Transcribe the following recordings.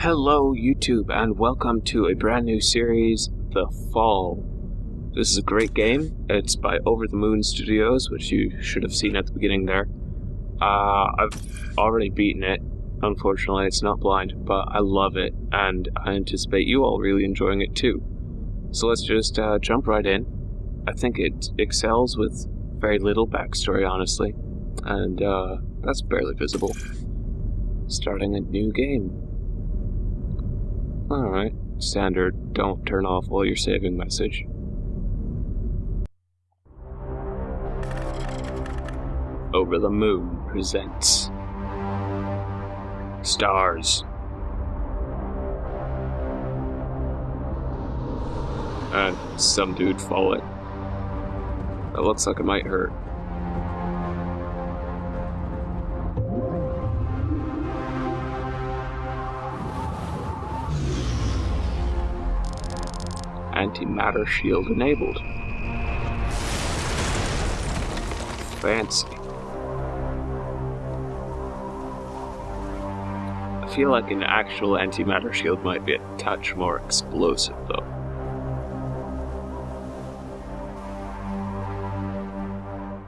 Hello, YouTube, and welcome to a brand new series, The Fall. This is a great game. It's by Over the Moon Studios, which you should have seen at the beginning there. Uh, I've already beaten it. Unfortunately, it's not blind, but I love it, and I anticipate you all really enjoying it too. So let's just uh, jump right in. I think it excels with very little backstory, honestly, and uh, that's barely visible. Starting a new game. Alright. Standard, don't turn off while you're saving message. Over the Moon presents Stars. And some dude falling. That looks like it might hurt. Antimatter shield enabled. Fancy. I feel like an actual antimatter shield might be a touch more explosive though.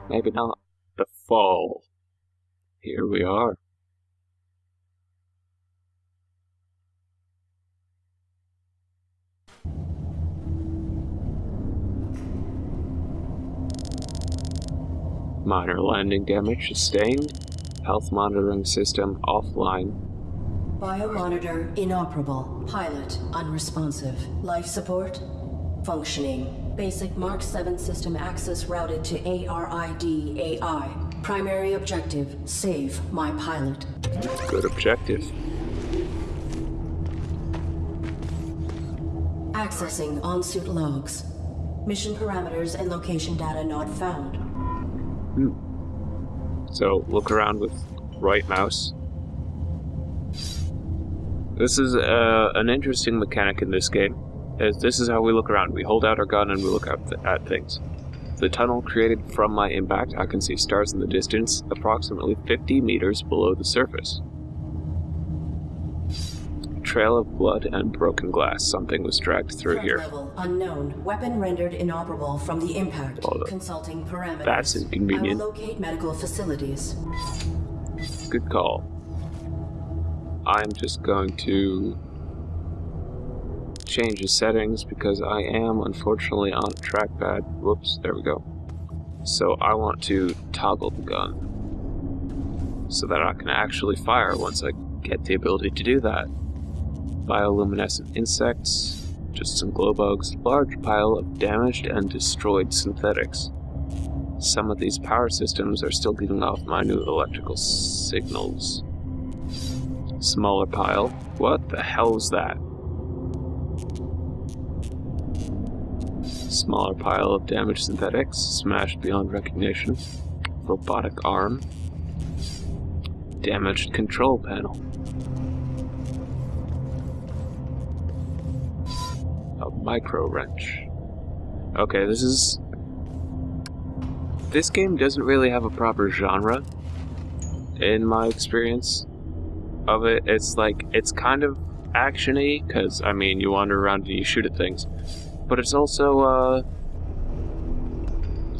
Maybe not. The fall. Here we are. Minor landing damage sustained. Health monitoring system offline. Biomonitor inoperable. Pilot unresponsive. Life support functioning. Basic Mark 7 system access routed to ARID AI. Primary objective save my pilot. Good objective. Accessing on-suit logs. Mission parameters and location data not found. So look around with right mouse. This is uh, an interesting mechanic in this game. As this is how we look around. We hold out our gun and we look th at things. The tunnel created from my impact, I can see stars in the distance, approximately 50 meters below the surface. Trail of blood and broken glass. Something was dragged through Threat here. level unknown. Weapon rendered inoperable from the impact. Consulting parameters. That's inconvenient. I will locate medical facilities. Good call. I'm just going to change the settings because I am unfortunately on a trackpad. Whoops, there we go. So I want to toggle the gun so that I can actually fire once I get the ability to do that. Bioluminescent insects, just some glow bugs, large pile of damaged and destroyed synthetics. Some of these power systems are still giving off minute electrical signals. Smaller pile. What the hell is that? Smaller pile of damaged synthetics, smashed beyond recognition. Robotic arm. Damaged control panel. A micro wrench. Okay, this is this game doesn't really have a proper genre in my experience of it. It's like it's kind of actiony because I mean you wander around and you shoot at things, but it's also uh,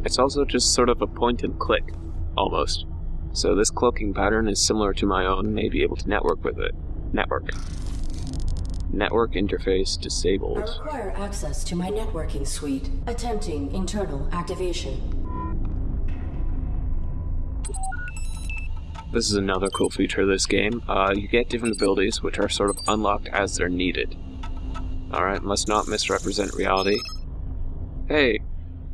it's also just sort of a point and click almost. So this cloaking pattern is similar to my own. May be able to network with it. Network. Network interface I disabled. require access to my networking suite. Attempting internal activation. This is another cool feature of this game. Uh, you get different abilities, which are sort of unlocked as they're needed. Alright, must not misrepresent reality. Hey,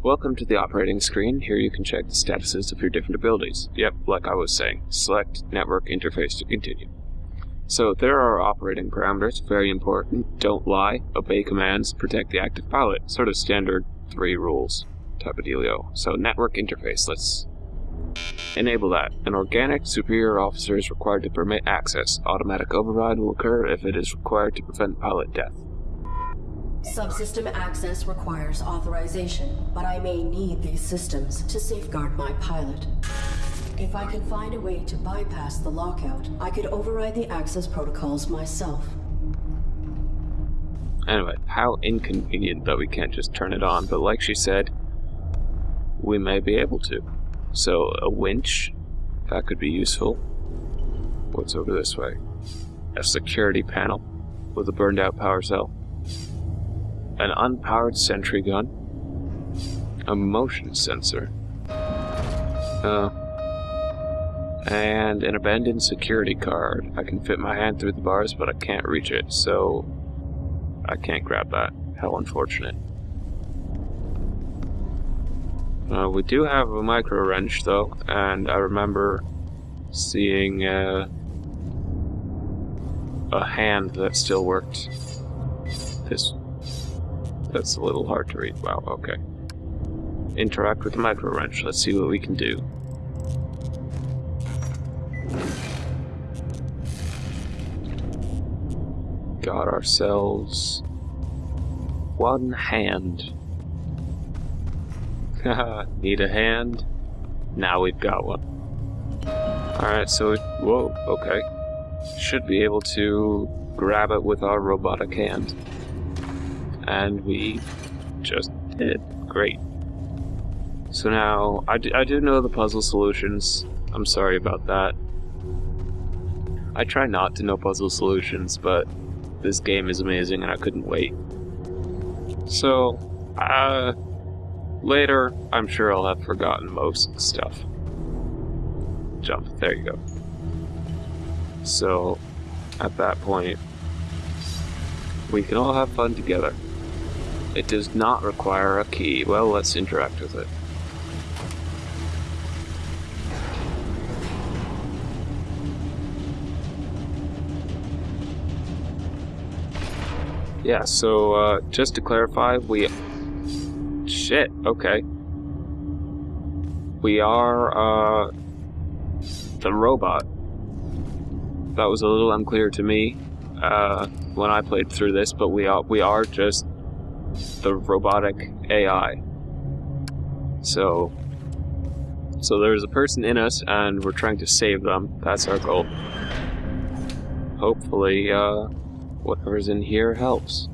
welcome to the operating screen. Here you can check the statuses of your different abilities. Yep, like I was saying. Select Network Interface to continue. So there are operating parameters, very important. Don't lie, obey commands, protect the active pilot. Sort of standard three rules type of dealio. So network interface, let's Enable that. An organic superior officer is required to permit access. Automatic override will occur if it is required to prevent pilot death. Subsystem access requires authorization, but I may need these systems to safeguard my pilot. If I can find a way to bypass the lockout, I could override the access protocols myself. Anyway, how inconvenient that we can't just turn it on, but like she said, we may be able to. So, a winch, that could be useful. What's over this way? A security panel with a burned out power cell. An unpowered sentry gun. A motion sensor. Uh, and an abandoned security card. I can fit my hand through the bars, but I can't reach it, so I can't grab that. How unfortunate. Uh, we do have a micro wrench, though, and I remember seeing uh, a hand that still worked. This. That's a little hard to read. Wow, okay. Interact with the micro wrench. Let's see what we can do. Ourselves one hand. Need a hand? Now we've got one. Alright, so it, whoa, okay. Should be able to grab it with our robotic hand. And we just did. Great. So now, I do know the puzzle solutions. I'm sorry about that. I try not to know puzzle solutions, but this game is amazing and I couldn't wait. So, uh, later, I'm sure I'll have forgotten most stuff. Jump, there you go. So, at that point, we can all have fun together. It does not require a key. Well, let's interact with it. Yeah, so uh, just to clarify, we... Shit, okay. We are uh, the robot. That was a little unclear to me uh, when I played through this, but we are, we are just the robotic AI. So, so there's a person in us, and we're trying to save them. That's our goal. Hopefully, uh, whatever's in here helps.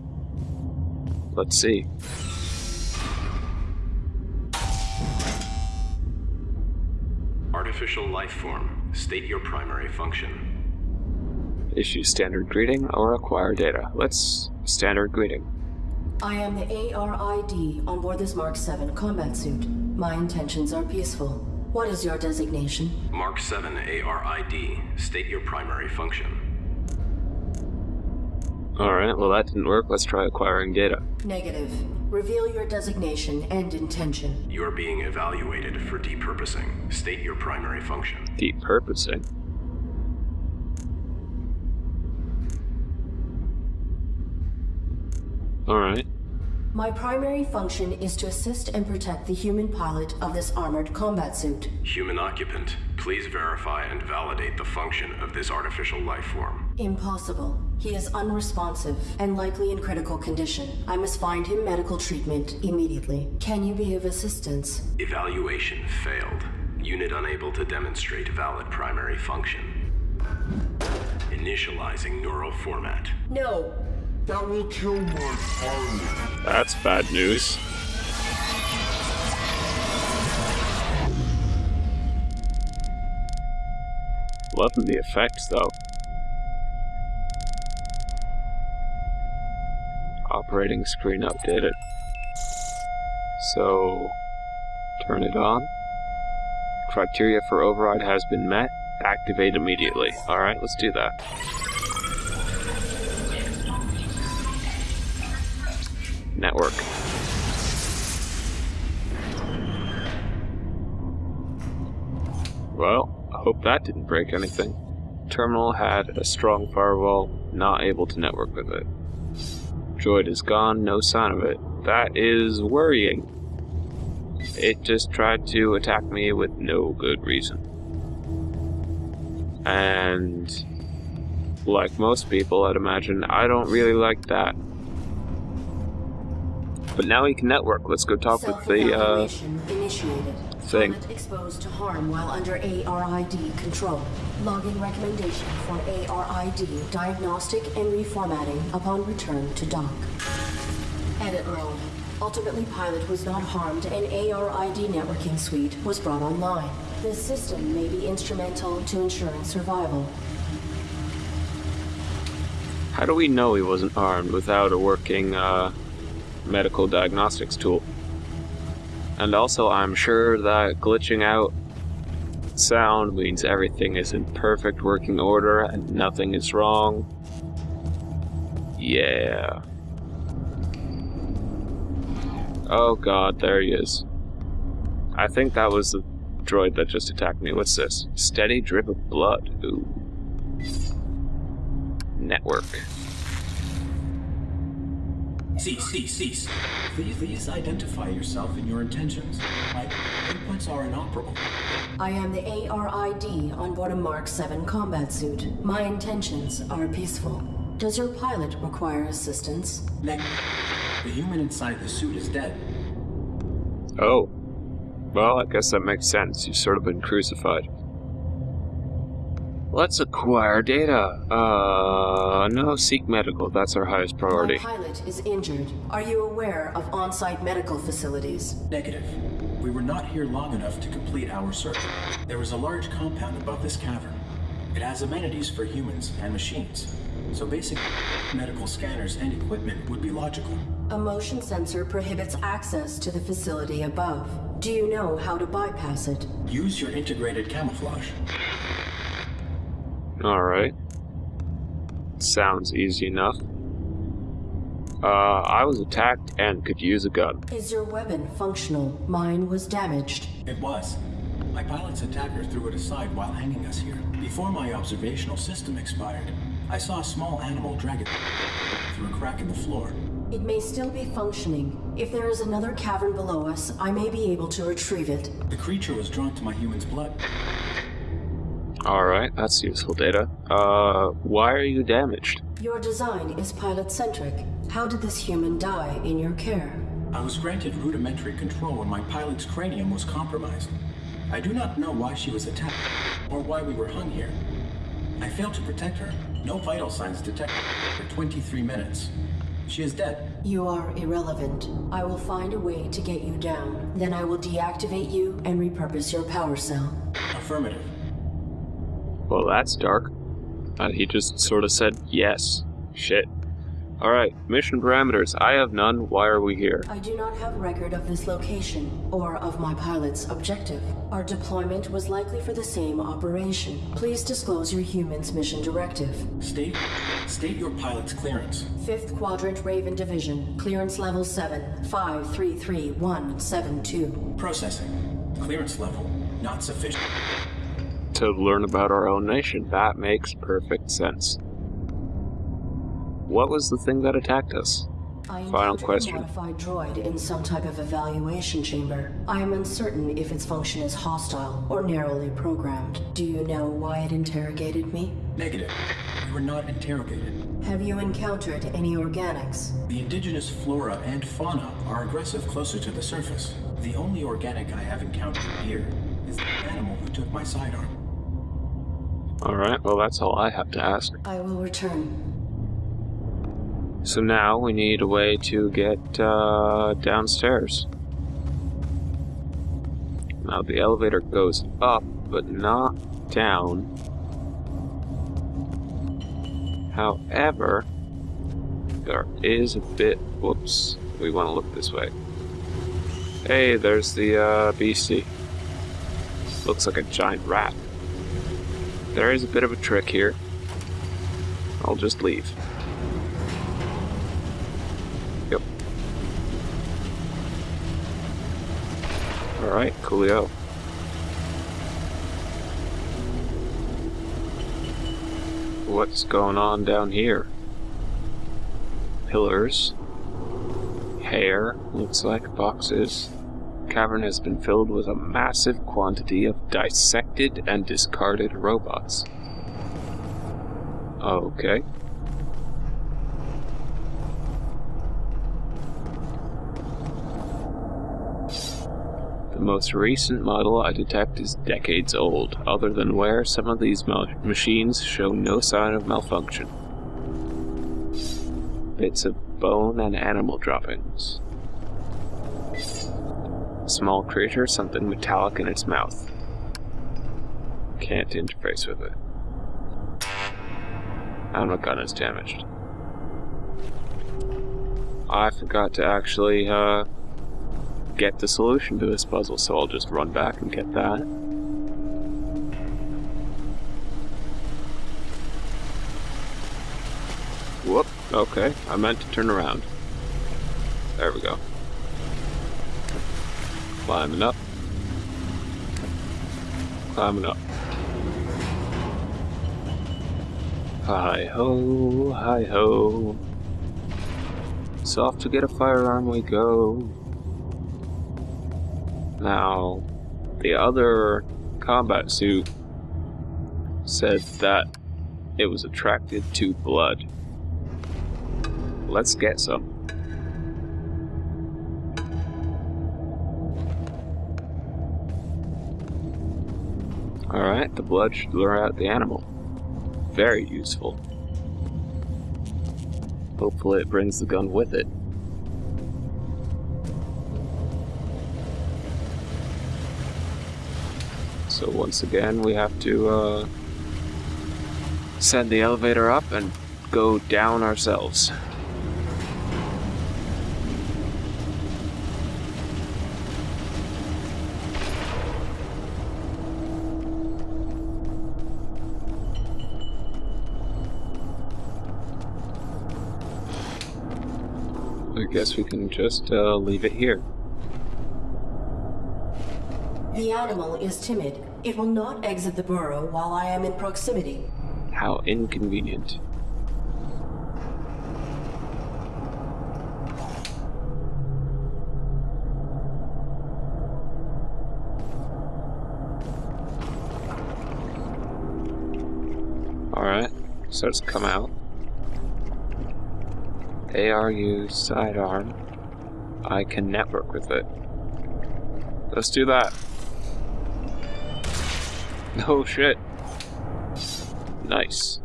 Let's see. Artificial life form. State your primary function. Issue standard greeting or acquire data. Let's standard greeting. I am the ARID on board this Mark 7 combat suit. My intentions are peaceful. What is your designation? Mark 7 ARID. State your primary function. Alright, well that didn't work. Let's try acquiring data. Negative. Reveal your designation and intention. You are being evaluated for depurposing. State your primary function. Depurposing. Alright. My primary function is to assist and protect the human pilot of this armored combat suit. Human occupant, please verify and validate the function of this artificial life form. Impossible. He is unresponsive and likely in critical condition. I must find him medical treatment immediately. Can you be of assistance? Evaluation failed. Unit unable to demonstrate valid primary function. Initializing neural format. No. That will kill my pilot. That's bad news. Loving the effects though. Operating screen updated. So, turn it on. Criteria for override has been met. Activate immediately. Alright, let's do that. Network. Well, I hope that didn't break anything. Terminal had a strong firewall, not able to network with it. Droid is gone, no sign of it. That is worrying. It just tried to attack me with no good reason. And like most people, I'd imagine, I don't really like that. But now he can network. Let's go talk with the uh. Thing. Exposed to harm while under ARID control. Logging recommendation for ARID diagnostic and reformatting upon return to dock. Edit mode. Ultimately, pilot was not harmed and ARID networking suite was brought online. This system may be instrumental to ensuring survival. How do we know he wasn't armed without a working uh, medical diagnostics tool? And also, I'm sure that glitching out sound means everything is in perfect working order and nothing is wrong. Yeah. Oh god, there he is. I think that was the droid that just attacked me. What's this? Steady drip of blood. Ooh. Network. Cease, cease, cease. Please, please identify yourself and your intentions. My inputs are inoperable. I am the ARID on board a Mark 7 combat suit. My intentions are peaceful. Does your pilot require assistance? Neg- the human inside the suit is dead. Oh. Well, I guess that makes sense. You've sort of been crucified. Let's acquire data. Uh, no, seek medical. That's our highest priority. My pilot is injured. Are you aware of on-site medical facilities? Negative. We were not here long enough to complete our search. There is a large compound above this cavern. It has amenities for humans and machines. So basic medical scanners and equipment would be logical. A motion sensor prohibits access to the facility above. Do you know how to bypass it? Use your integrated camouflage. Alright. Sounds easy enough. Uh, I was attacked and could use a gun. Is your weapon functional? Mine was damaged. It was. My pilot's attacker threw it aside while hanging us here. Before my observational system expired, I saw a small animal drag it through a crack in the floor. It may still be functioning. If there is another cavern below us, I may be able to retrieve it. The creature was drawn to my human's blood. Alright, that's useful data. Uh, why are you damaged? Your design is pilot-centric. How did this human die in your care? I was granted rudimentary control when my pilot's cranium was compromised. I do not know why she was attacked, or why we were hung here. I failed to protect her. No vital signs detected for 23 minutes. She is dead. You are irrelevant. I will find a way to get you down. Then I will deactivate you and repurpose your power cell. Affirmative. Well, that's dark. Uh, he just sort of said yes. Shit. Alright, mission parameters. I have none. Why are we here? I do not have record of this location or of my pilot's objective. Our deployment was likely for the same operation. Please disclose your human's mission directive. State, state your pilot's clearance. 5th Quadrant Raven Division, clearance level 7, 533172. Processing. Clearance level not sufficient. To learn about our own nation. That makes perfect sense. What was the thing that attacked us? I Final question. a modified droid in some type of evaluation chamber. I am uncertain if its function is hostile or narrowly programmed. Do you know why it interrogated me? Negative. We were not interrogated. Have you encountered any organics? The indigenous flora and fauna are aggressive closer to the surface. The only organic I have encountered here is the animal who took my sidearm. Alright, well, that's all I have to ask. I will return. So now we need a way to get uh, downstairs. Now the elevator goes up, but not down. However, there is a bit. Whoops. We want to look this way. Hey, there's the uh, beastie. Looks like a giant rat. There is a bit of a trick here. I'll just leave. Yep. Alright, coolio. What's going on down here? Pillars. Hair, looks like boxes. The cavern has been filled with a massive quantity of dissected and discarded robots. Okay. The most recent model I detect is decades old, other than where some of these machines show no sign of malfunction. Bits of bone and animal droppings. Small creature, something metallic in its mouth. Can't interface with it. And my gun is damaged. I forgot to actually, uh, get the solution to this puzzle, so I'll just run back and get that. Whoop, okay, I meant to turn around. There we go. Climbing up. Climbing up. Hi ho, hi ho. Soft to get a firearm we go. Now, the other combat suit said that it was attracted to blood. Let's get some. Alright, the blood should lure out the animal. Very useful. Hopefully it brings the gun with it. So once again, we have to uh, send the elevator up and go down ourselves. I guess we can just uh, leave it here. The animal is timid. It will not exit the burrow while I am in proximity. How inconvenient. Alright, starts to come out. ARU sidearm. I can network with it. Let's do that. Oh shit. Nice.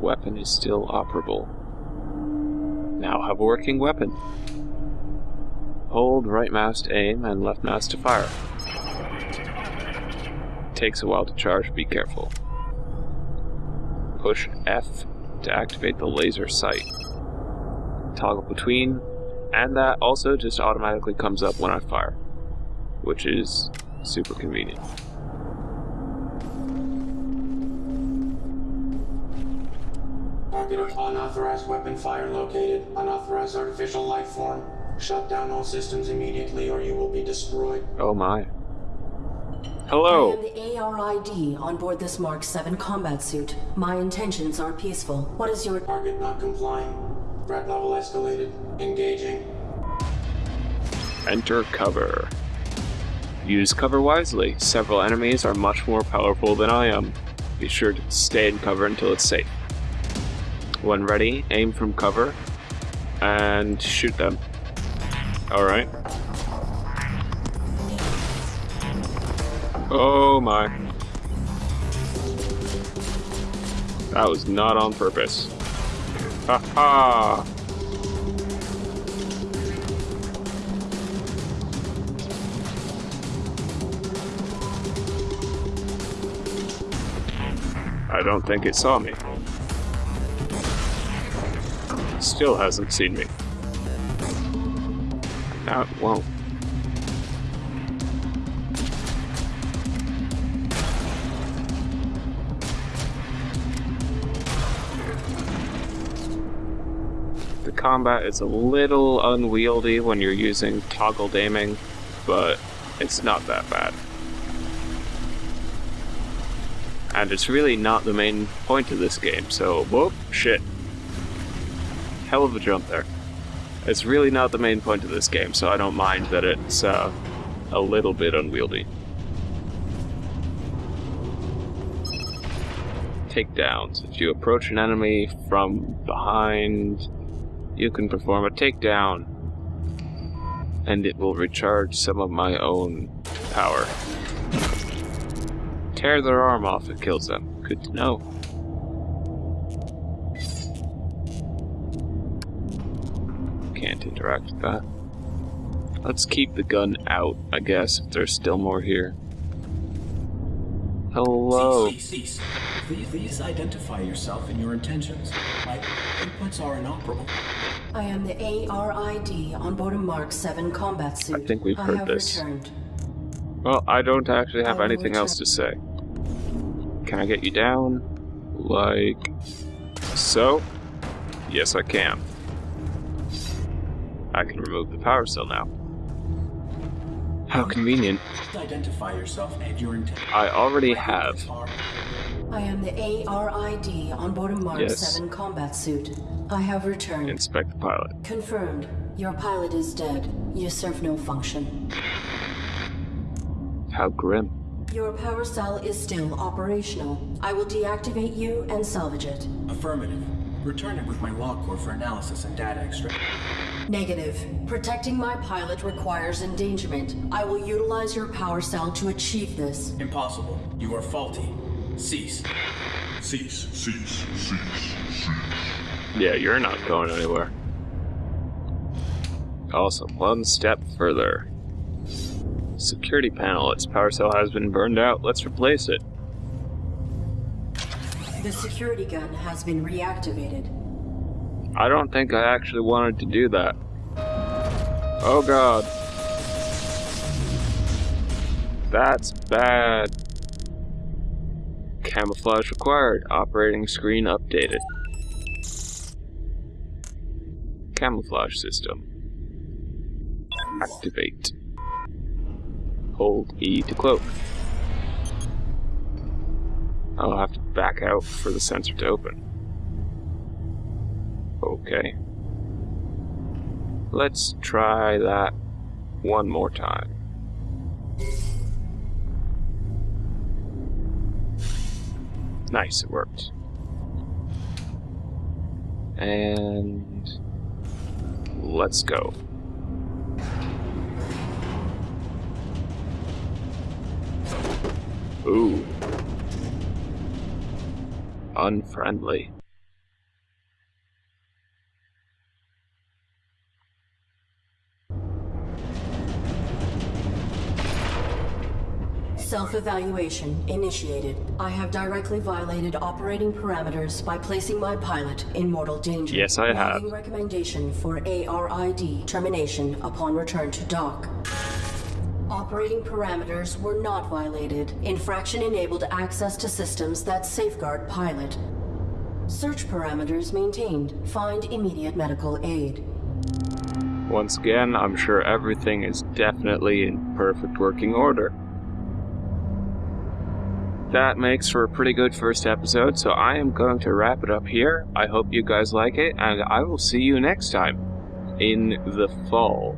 Weapon is still operable. Now have a working weapon. Hold right mouse to aim and left mouse to fire. Takes a while to charge, be careful. Push F to activate the laser sight. Toggle between, and that also just automatically comes up when I fire which is super convenient. Unauthorized weapon fire located. Unauthorized artificial life form. Shut down all systems immediately or you will be destroyed. Oh my. Hello. I am the ARID on board this Mark 7 combat suit. My intentions are peaceful. What is your target not complying? Threat level escalated. Engaging. Enter cover. Use cover wisely. Several enemies are much more powerful than I am. Be sure to stay in cover until it's safe. When ready, aim from cover and shoot them. Alright. Oh my. That was not on purpose. Ha ha! I don't think it saw me. Still hasn't seen me. It won't. Combat is a little unwieldy when you're using toggled aiming, but it's not that bad. And it's really not the main point of this game, so whoop, shit. Hell of a jump there. It's really not the main point of this game, so I don't mind that it's uh, a little bit unwieldy. Takedowns. If you approach an enemy from behind, you can perform a takedown. And it will recharge some of my own power. Tear their arm off, it kills them. Good to know. Can't interact with that. Let's keep the gun out, I guess, if there's still more here. Hello. Cease, cease, cease. Please, please identify yourself and your intentions. My inputs are inoperable. I am the ARID on board a Mark 7 combat suit. I think we've heard have this. returned. Well, I don't actually have anything else to say. Can I get you down? Like so? Yes, I can. I can remove the power cell now. How convenient. Please identify yourself and your intentions. I already have. I am the ARID on board a Mark Yes. 7 combat suit. I have returned. Inspect the pilot. Confirmed. Your pilot is dead. You serve no function. How grim. Your power cell is still operational. I will deactivate you and salvage it. Affirmative. Return it with my log core for analysis and data extraction. Negative. Protecting my pilot requires endangerment. I will utilize your power cell to achieve this. Impossible. You are faulty. Cease. Cease, cease, cease, cease. Yeah, you're not going anywhere. Awesome. one step further. Security panel. Its power cell has been burned out. Let's replace it. The security gun has been reactivated. I don't think I actually wanted to do that. Oh god. That's bad. Camouflage required. Operating screen updated. Camouflage system. Activate. Hold E to cloak. I'll have to back out for the sensor to open. Okay. Let's try that one more time. Nice, it worked. And let's go. Ooh. Unfriendly. Self-evaluation initiated. I have directly violated operating parameters by placing my pilot in mortal danger. Yes, I have. Logging recommendation for ARID termination upon return to dock. Operating parameters were not violated. Infraction enabled access to systems that safeguard pilot. Search parameters maintained. Find immediate medical aid. Once again, I'm sure everything is definitely in perfect working order. That makes for a pretty good first episode, so I am going to wrap it up here. I hope you guys like it, and I will see you next time in the fall.